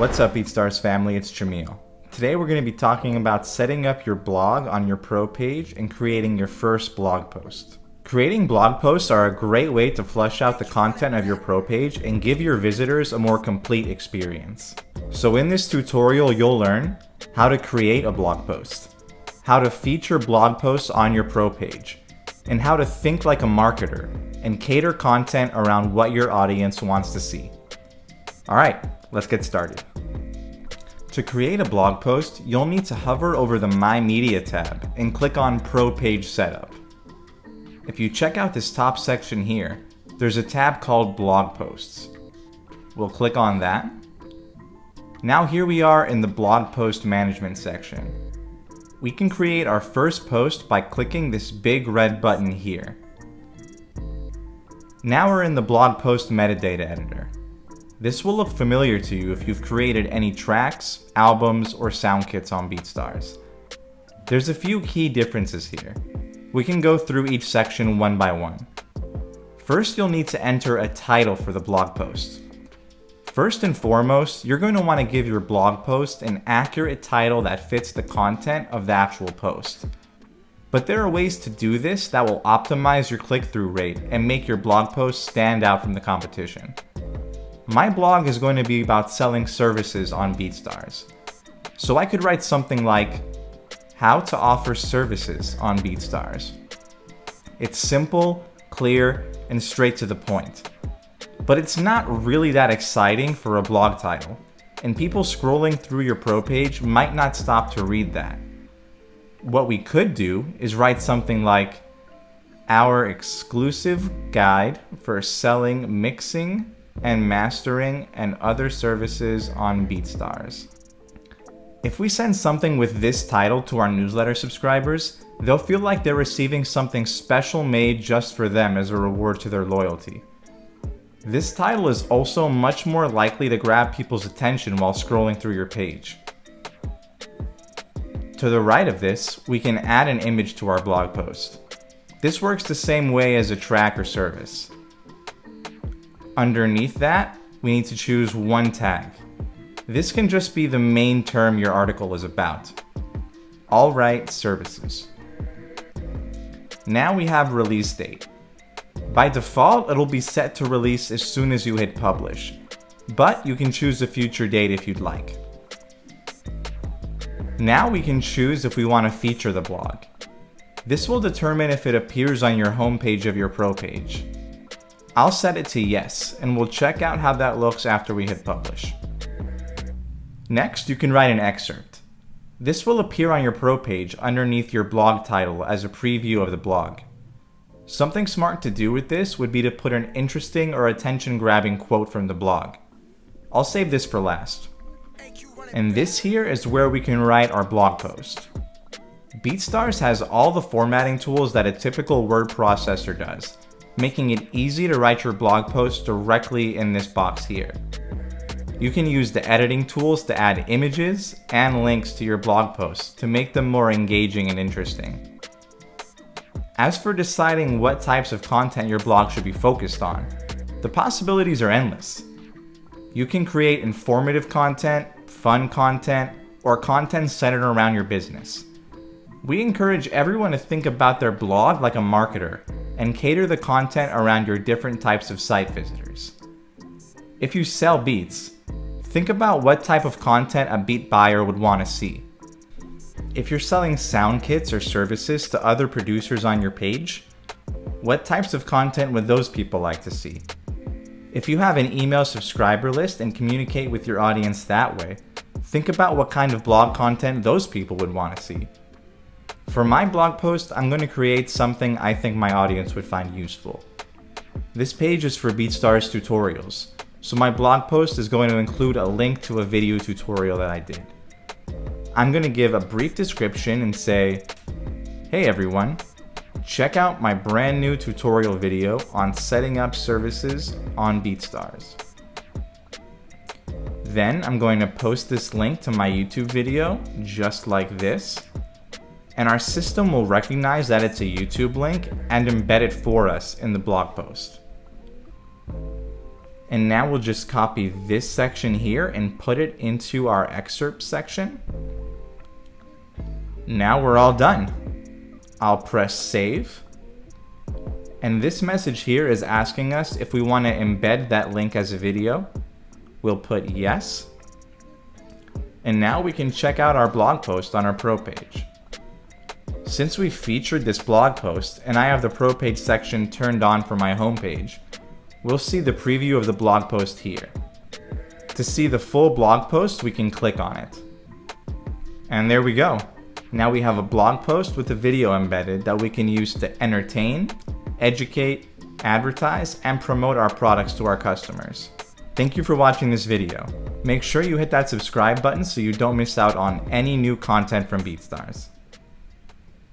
What's up BeatStars family, it's Jamil. Today we're going to be talking about setting up your blog on your pro page and creating your first blog post. Creating blog posts are a great way to flesh out the content of your pro page and give your visitors a more complete experience. So in this tutorial you'll learn how to create a blog post, how to feature blog posts on your pro page, and how to think like a marketer and cater content around what your audience wants to see. Alright, let's get started. To create a blog post, you'll need to hover over the My Media tab and click on Pro Page Setup. If you check out this top section here, there's a tab called Blog Posts. We'll click on that. Now here we are in the Blog Post Management section. We can create our first post by clicking this big red button here. Now we're in the blog post metadata editor. This will look familiar to you if you've created any tracks, albums, or sound kits on BeatStars. There's a few key differences here. We can go through each section one by one. First, you'll need to enter a title for the blog post. First and foremost, you're going to want to give your blog post an accurate title that fits the content of the actual post. But there are ways to do this that will optimize your click-through rate and make your blog post stand out from the competition. My blog is going to be about selling services on BeatStars. So I could write something like, how to offer services on BeatStars. It's simple, clear, and straight to the point. But it's not really that exciting for a blog title, and people scrolling through your pro page might not stop to read that. What we could do is write something like, our exclusive guide for selling, mixing, and mastering and other services on BeatStars. If we send something with this title to our newsletter subscribers, they'll feel like they're receiving something special made just for them as a reward to their loyalty. This title is also much more likely to grab people's attention while scrolling through your page. To the right of this, we can add an image to our blog post. This works the same way as a track or service. Underneath that, we need to choose one tag. This can just be the main term your article is about. All right, services. Now we have release date. By default, it'll be set to release as soon as you hit publish, but you can choose a future date if you'd like. Now we can choose if we want to feature the blog. This will determine if it appears on your homepage of your pro page. I'll set it to yes, and we'll check out how that looks after we hit publish. Next, you can write an excerpt. This will appear on your pro page underneath your blog title as a preview of the blog. Something smart to do with this would be to put an interesting or attention-grabbing quote from the blog. I'll save this for last. And this here is where we can write our blog post. BeatStars has all the formatting tools that a typical word processor does, making it easy to write your blog post directly in this box here. You can use the editing tools to add images and links to your blog posts to make them more engaging and interesting. As for deciding what types of content your blog should be focused on, the possibilities are endless. You can create informative content, fun content, or content centered around your business. We encourage everyone to think about their blog like a marketer and cater the content around your different types of site visitors. If you sell beats, think about what type of content a beat buyer would want to see. If you're selling sound kits or services to other producers on your page, what types of content would those people like to see? If you have an email subscriber list and communicate with your audience that way, think about what kind of blog content those people would want to see. For my blog post, I'm going to create something I think my audience would find useful. This page is for BeatStars tutorials, so my blog post is going to include a link to a video tutorial that I did. I'm going to give a brief description and say, Hey everyone, check out my brand new tutorial video on setting up services on BeatStars. Then I'm going to post this link to my YouTube video, just like this. And our system will recognize that it's a YouTube link and embed it for us in the blog post. And now we'll just copy this section here and put it into our excerpt section. Now we're all done. I'll press save. And this message here is asking us if we want to embed that link as a video. We'll put yes. And now we can check out our blog post on our pro page. Since we featured this blog post and I have the pro page section turned on for my homepage, we'll see the preview of the blog post here. To see the full blog post, we can click on it. And there we go. Now we have a blog post with a video embedded that we can use to entertain, educate, advertise, and promote our products to our customers. Thank you for watching this video. Make sure you hit that subscribe button so you don't miss out on any new content from BeatStars.